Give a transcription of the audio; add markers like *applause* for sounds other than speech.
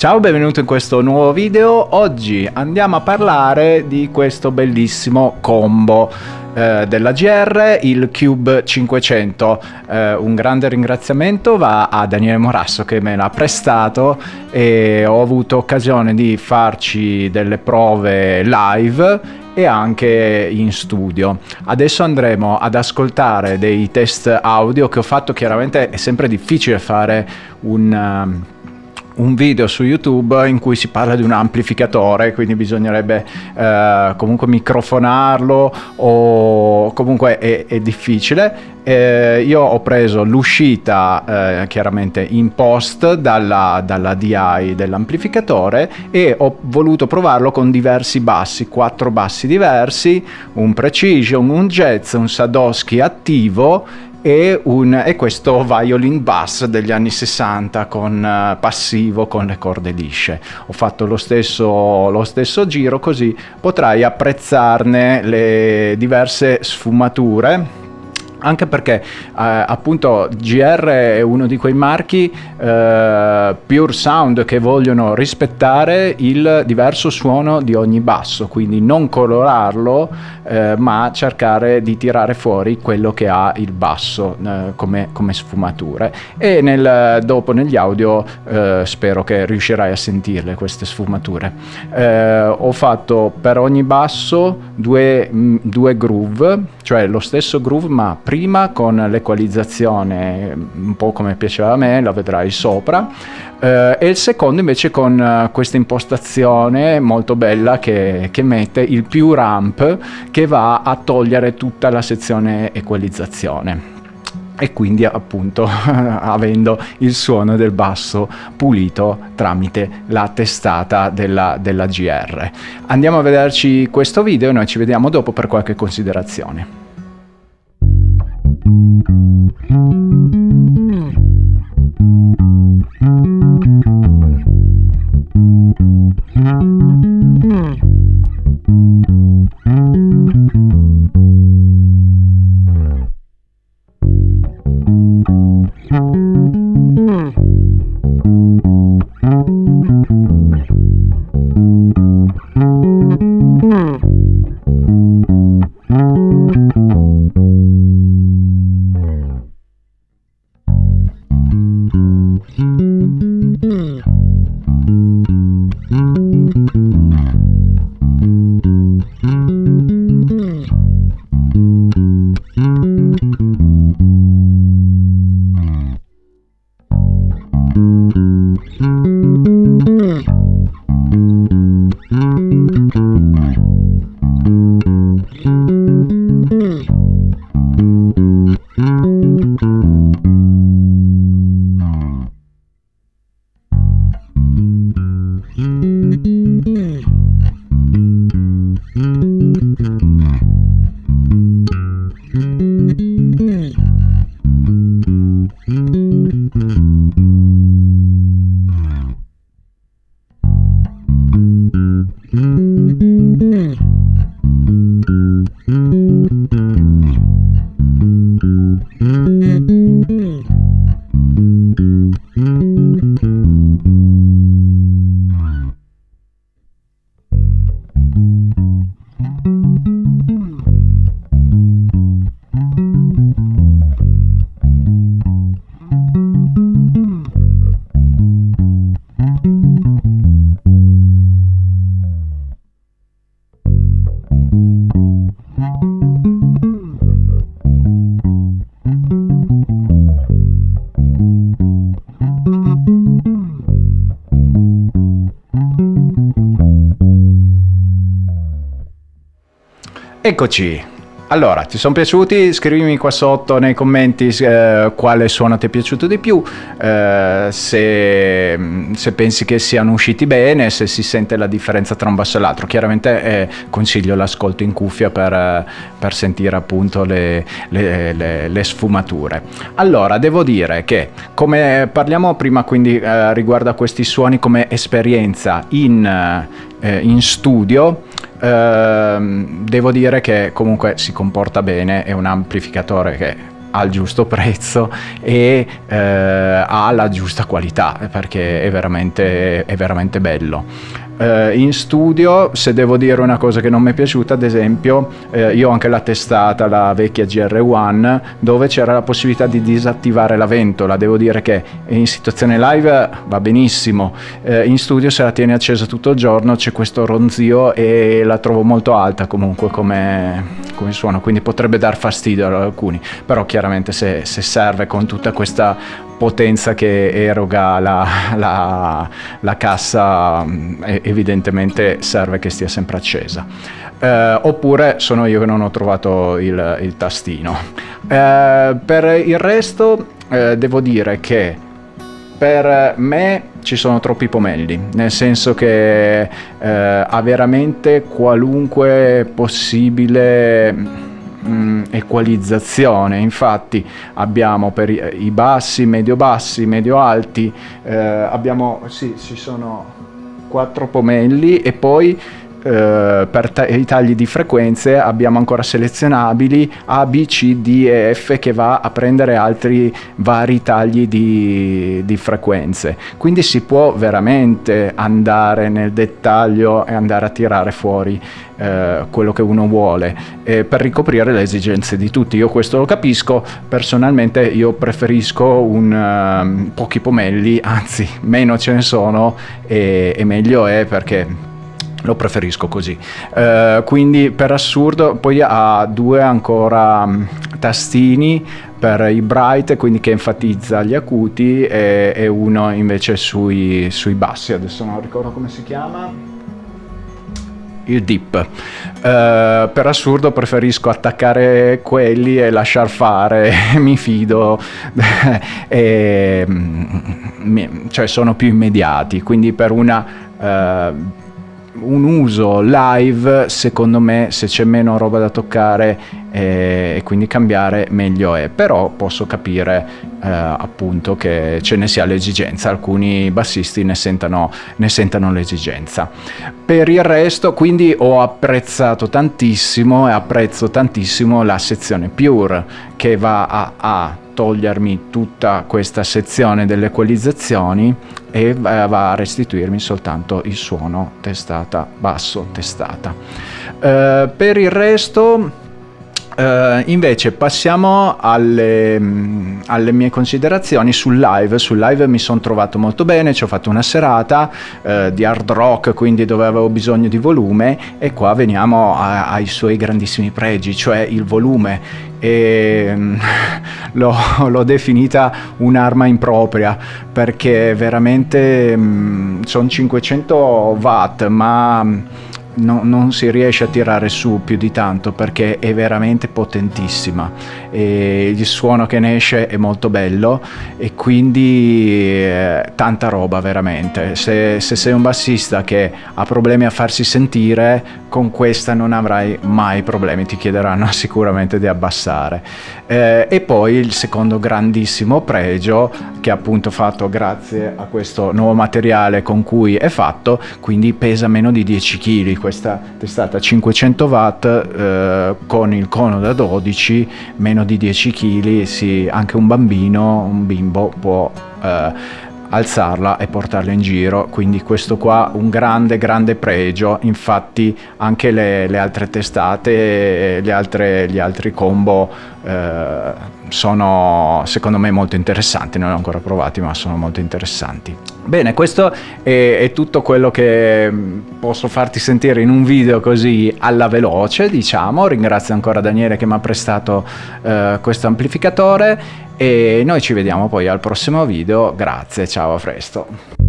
Ciao, benvenuto in questo nuovo video. Oggi andiamo a parlare di questo bellissimo combo eh, della GR, il Cube 500. Eh, un grande ringraziamento va a Daniele Morasso che me l'ha prestato e ho avuto occasione di farci delle prove live e anche in studio. Adesso andremo ad ascoltare dei test audio che ho fatto, chiaramente è sempre difficile fare un un video su YouTube in cui si parla di un amplificatore, quindi bisognerebbe eh, comunque microfonarlo o comunque è, è difficile. Eh, io ho preso l'uscita eh, chiaramente in post dalla, dalla DI dell'amplificatore e ho voluto provarlo con diversi bassi, quattro bassi diversi, un Precision, un Jazz, un Sadowski attivo e, un, e, questo violin bass degli anni 60 con uh, passivo con le corde lisce. Ho fatto lo stesso, lo stesso giro così potrai apprezzarne le diverse sfumature anche perché eh, appunto GR è uno di quei marchi eh, pure sound che vogliono rispettare il diverso suono di ogni basso, quindi non colorarlo eh, ma cercare di tirare fuori quello che ha il basso eh, come, come, sfumature e nel, dopo negli audio eh, spero che riuscirai a sentirle queste sfumature. Eh, ho fatto per ogni basso due, mh, due groove, cioè lo stesso groove ma prima con l'equalizzazione un po' come piaceva a me, la vedrai sopra, eh, e il secondo invece con uh, questa impostazione molto bella che, che, mette il più ramp che va a togliere tutta la sezione equalizzazione e quindi appunto *laughs* avendo il suono del basso pulito tramite la testata della, della GR. Andiamo a vederci questo video e noi ci vediamo dopo per qualche considerazione. Eccoci, allora, ti sono piaciuti? Scrivimi qua sotto nei commenti eh, quale suono ti è piaciuto di più, eh, se, se, pensi che siano usciti bene, se si sente la differenza tra un basso e l'altro. Chiaramente eh, consiglio l'ascolto in cuffia per, per sentire appunto le, le, le, le, sfumature. Allora, devo dire che come parliamo prima quindi eh, riguardo a questi suoni come esperienza in, eh, in studio, Ehm, devo dire che comunque si comporta bene, è un amplificatore che al giusto prezzo e eh, ha la giusta qualità perché è veramente, è veramente bello eh, in studio, se devo dire una cosa che non mi è piaciuta, ad esempio, eh, io ho anche la testata, la vecchia GR1, dove c'era la possibilità di disattivare la ventola. Devo dire che in situazione live va benissimo, eh, in studio se la tieni accesa tutto il giorno c'è questo ronzio e la trovo molto alta comunque come, come suono, quindi potrebbe dar fastidio ad alcuni, però chiaramente se, se serve con tutta questa potenza che eroga la, la, la cassa evidentemente serve che stia sempre accesa. Eh, oppure sono io che non ho trovato il, il tastino. Eh, per il resto eh, devo dire che per me ci sono troppi pomelli, nel senso che eh, ha veramente qualunque possibile mh, mm, equalizzazione. Infatti abbiamo per i bassi medio bassi medio alti eh, abbiamo sì ci sono quattro pomelli e poi eh, per ta- i tagli di frequenze abbiamo ancora selezionabili A, B, C, D e F che va a prendere altri vari tagli di, di frequenze. Quindi si può veramente andare nel dettaglio e andare a tirare fuori eh, quello che uno vuole eh, per ricoprire le esigenze di tutti. Io questo lo capisco, personalmente io preferisco un, uh, pochi pomelli, anzi meno ce ne sono e, e meglio è perché lo preferisco così. Uh, quindi per assurdo poi ha due ancora um, tastini per i bright quindi che enfatizza gli acuti e, e uno invece sui, sui, bassi. Adesso non ricordo come si chiama. Il dip. Uh, per assurdo preferisco attaccare quelli e lasciar fare. *laughs* Mi fido. *laughs* E, mm, cioè sono più immediati. Quindi per una uh, un uso live secondo me se c'è meno roba da toccare eh, e quindi cambiare meglio è. Però posso capire eh, appunto che ce ne sia l'esigenza. Alcuni bassisti ne sentano, ne sentano l'esigenza. Per il resto quindi ho apprezzato tantissimo e apprezzo tantissimo la sezione pure che va a, a togliermi tutta questa sezione delle equalizzazioni e va a restituirmi soltanto il suono testata basso testata. Uh, per il resto Uh, invece passiamo alle, mm, alle, mie considerazioni sul live. Sul live mi sono trovato molto bene, ci ho fatto una serata uh, di hard rock, quindi dove avevo bisogno di volume e qua veniamo a, ai suoi grandissimi pregi, cioè il volume. E, mm, *laughs* l'ho, l'ho, definita un'arma impropria perché veramente mm, sono 500 watt, ma no, non si riesce a tirare su più di tanto perché è veramente potentissima. E il suono che ne esce è molto bello e quindi eh, tanta roba veramente. Se, se, sei un bassista che ha problemi a farsi sentire con questa non avrai mai problemi ti chiederanno *laughs* sicuramente di abbassare. Eh, e poi il secondo grandissimo pregio che appunto fatto grazie a questo nuovo materiale con cui è fatto quindi pesa meno di 10 kg questa testata 500 watt eh, con il cono da 12 meno di 10 kg sì, anche un bambino un bimbo può eh, alzarla e portarla in giro. Quindi questo qua un grande grande pregio. Infatti anche le, le altre testate le altre, gli altri combo eh, sono secondo me molto interessanti. Non li ho ancora provati ma sono molto interessanti. Bene questo è, è tutto quello che posso farti sentire in un video così alla veloce diciamo. Ringrazio ancora Daniele che mi ha prestato eh, questo amplificatore. E noi ci vediamo poi al prossimo video. Grazie ciao a presto